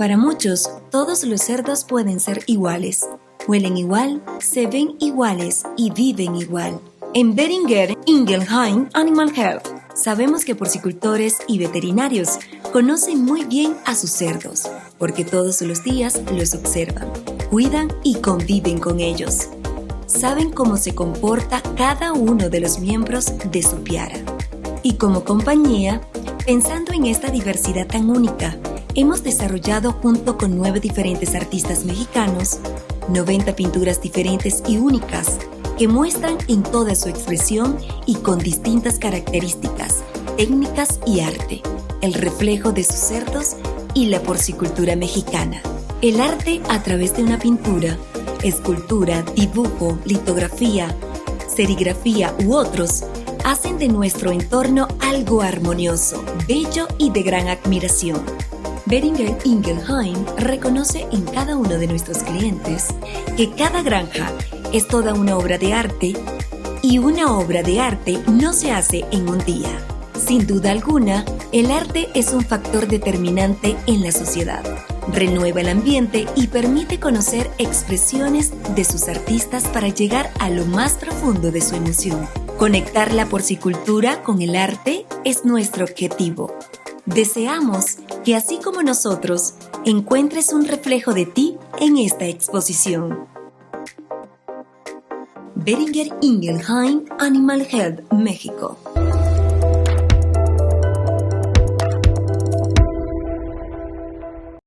Para muchos, todos los cerdos pueden ser iguales. Huelen igual, se ven iguales y viven igual. En Beringer Ingelheim Animal Health, sabemos que porcicultores y veterinarios conocen muy bien a sus cerdos, porque todos los días los observan, cuidan y conviven con ellos. Saben cómo se comporta cada uno de los miembros de su piara. Y como compañía, pensando en esta diversidad tan única, hemos desarrollado junto con nueve diferentes artistas mexicanos 90 pinturas diferentes y únicas que muestran en toda su expresión y con distintas características, técnicas y arte, el reflejo de sus cerdos y la porcicultura mexicana. El arte a través de una pintura, escultura, dibujo, litografía, serigrafía u otros hacen de nuestro entorno algo armonioso, bello y de gran admiración. Beringer Ingelheim reconoce en cada uno de nuestros clientes que cada granja es toda una obra de arte y una obra de arte no se hace en un día. Sin duda alguna, el arte es un factor determinante en la sociedad. Renueva el ambiente y permite conocer expresiones de sus artistas para llegar a lo más profundo de su emoción. Conectar la porcicultura con el arte es nuestro objetivo. Deseamos que así como nosotros, encuentres un reflejo de ti en esta exposición. Beringer Ingelheim Animal Health, México.